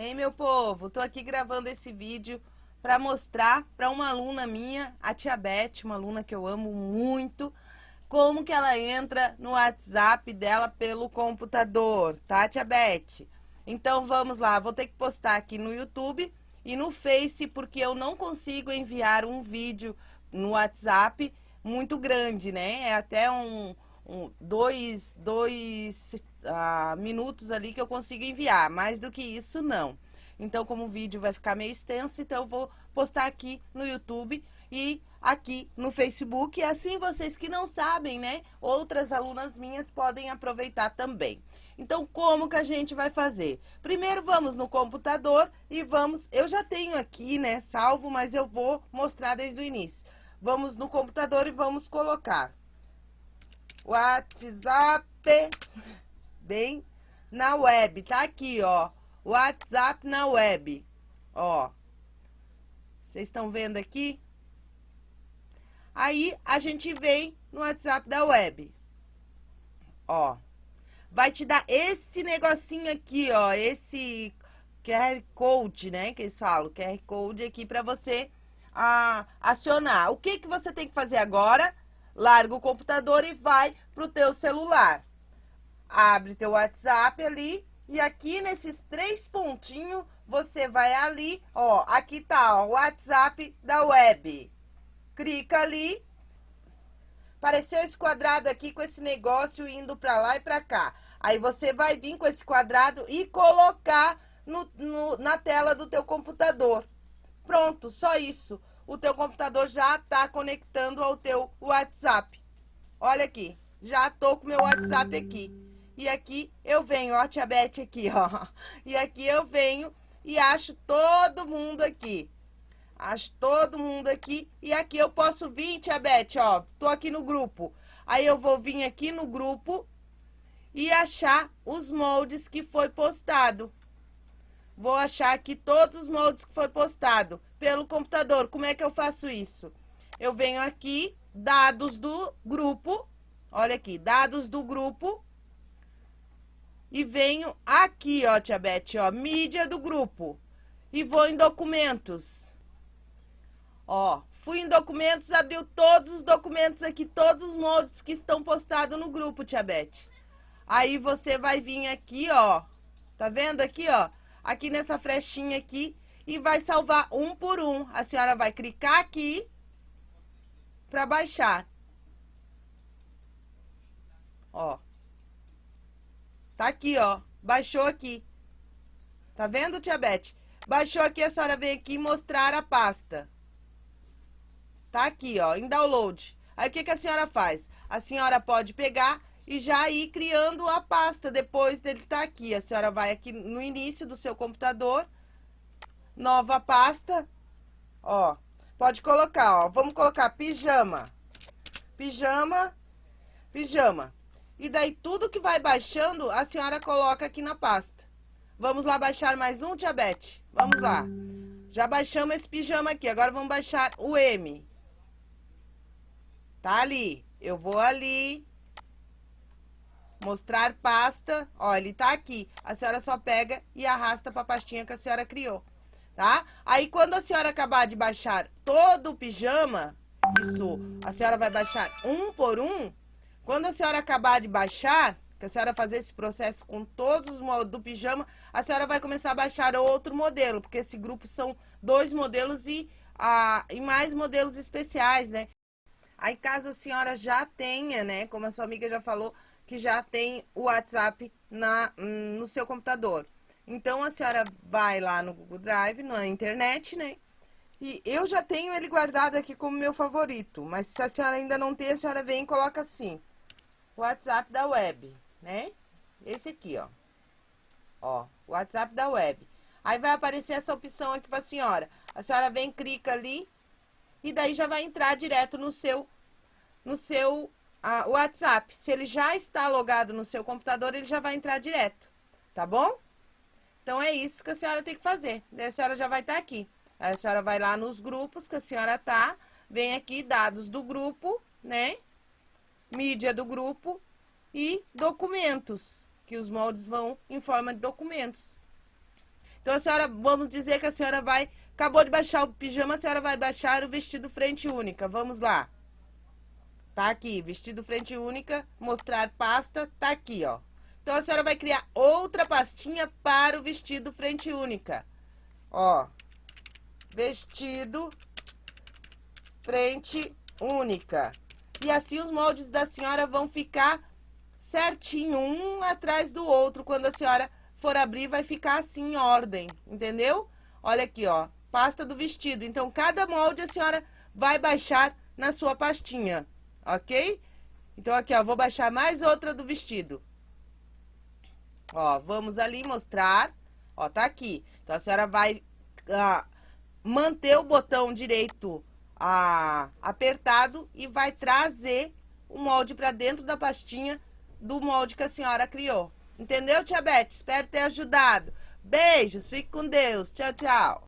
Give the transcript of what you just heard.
Ei, meu povo, tô aqui gravando esse vídeo para mostrar para uma aluna minha, a Tia Beth, uma aluna que eu amo muito, como que ela entra no WhatsApp dela pelo computador, tá, Tia Beth? Então vamos lá, vou ter que postar aqui no YouTube e no Face, porque eu não consigo enviar um vídeo no WhatsApp muito grande, né? É até um, um dois, dois uh, minutos ali que eu consigo enviar. Mais do que isso, não. Então, como o vídeo vai ficar meio extenso, então eu vou postar aqui no YouTube e aqui no Facebook. E assim vocês que não sabem, né? Outras alunas minhas podem aproveitar também. Então, como que a gente vai fazer? Primeiro, vamos no computador e vamos... Eu já tenho aqui, né, salvo, mas eu vou mostrar desde o início. Vamos no computador e vamos colocar WhatsApp bem na web. Tá aqui, ó. WhatsApp na web. Ó. Vocês estão vendo aqui? Aí, a gente vem no WhatsApp da web. Ó. Vai te dar esse negocinho aqui, ó. Esse QR Code, né? Que eles falam. QR Code aqui pra você a, acionar. O que, que você tem que fazer agora? Larga o computador e vai pro teu celular abre teu WhatsApp ali e aqui nesses três pontinhos você vai ali, ó, aqui tá, o WhatsApp da web. Clica ali. Apareceu esse quadrado aqui com esse negócio indo para lá e para cá. Aí você vai vir com esse quadrado e colocar no, no, na tela do teu computador. Pronto, só isso. O teu computador já está conectando ao teu WhatsApp. Olha aqui, já tô com meu WhatsApp aqui. E aqui eu venho, ó, tia Beth aqui, ó. E aqui eu venho e acho todo mundo aqui. Acho todo mundo aqui. E aqui eu posso vir, tia Beth, ó. Tô aqui no grupo. Aí eu vou vir aqui no grupo e achar os moldes que foi postado. Vou achar aqui todos os moldes que foi postado pelo computador. Como é que eu faço isso? Eu venho aqui, dados do grupo. Olha aqui, dados do grupo e venho aqui, ó, tia Beth, ó, mídia do grupo. E vou em documentos. Ó, fui em documentos, abriu todos os documentos aqui, todos os moldes que estão postados no grupo, tia Beth. Aí você vai vir aqui, ó, tá vendo aqui, ó? Aqui nessa flechinha aqui e vai salvar um por um. A senhora vai clicar aqui para baixar. Ó. Tá aqui, ó. Baixou aqui. Tá vendo, tia Beth? Baixou aqui, a senhora vem aqui mostrar a pasta. Tá aqui, ó, em download. Aí, o que, que a senhora faz? A senhora pode pegar e já ir criando a pasta depois dele estar tá aqui. A senhora vai aqui no início do seu computador, nova pasta, ó. Pode colocar, ó. Vamos colocar pijama. Pijama, pijama. E daí tudo que vai baixando, a senhora coloca aqui na pasta. Vamos lá baixar mais um, tia Beth? Vamos lá. Já baixamos esse pijama aqui, agora vamos baixar o M. Tá ali. Eu vou ali. Mostrar pasta. Ó, ele tá aqui. A senhora só pega e arrasta pra pastinha que a senhora criou. Tá? Aí, quando a senhora acabar de baixar todo o pijama, isso, a senhora vai baixar um por um, quando a senhora acabar de baixar, que a senhora fazer esse processo com todos os modelos do pijama, a senhora vai começar a baixar outro modelo, porque esse grupo são dois modelos e, ah, e mais modelos especiais, né? Aí, caso a senhora já tenha, né, como a sua amiga já falou, que já tem o WhatsApp na, no seu computador. Então, a senhora vai lá no Google Drive, na internet, né? E eu já tenho ele guardado aqui como meu favorito, mas se a senhora ainda não tem, a senhora vem e coloca assim. WhatsApp da web, né? Esse aqui, ó. Ó, WhatsApp da web. Aí vai aparecer essa opção aqui pra senhora. A senhora vem, clica ali e daí já vai entrar direto no seu no seu WhatsApp. Se ele já está logado no seu computador, ele já vai entrar direto, tá bom? Então é isso que a senhora tem que fazer. Daí a senhora já vai estar tá aqui. Aí a senhora vai lá nos grupos que a senhora tá, vem aqui dados do grupo, né? mídia do grupo e documentos, que os moldes vão em forma de documentos. Então, a senhora, vamos dizer que a senhora vai, acabou de baixar o pijama, a senhora vai baixar o vestido frente única. Vamos lá. Tá aqui, vestido frente única, mostrar pasta, tá aqui, ó. Então, a senhora vai criar outra pastinha para o vestido frente única. Ó, vestido frente única. E assim os moldes da senhora vão ficar certinho, um atrás do outro. Quando a senhora for abrir, vai ficar assim em ordem, entendeu? Olha aqui, ó, pasta do vestido. Então, cada molde a senhora vai baixar na sua pastinha ok? Então, aqui, ó, vou baixar mais outra do vestido. Ó, vamos ali mostrar. Ó, tá aqui. Então, a senhora vai ah, manter o botão direito ah, apertado e vai trazer o molde pra dentro da pastinha do molde que a senhora criou. Entendeu, tia Beth? Espero ter ajudado. Beijos, fique com Deus. Tchau, tchau.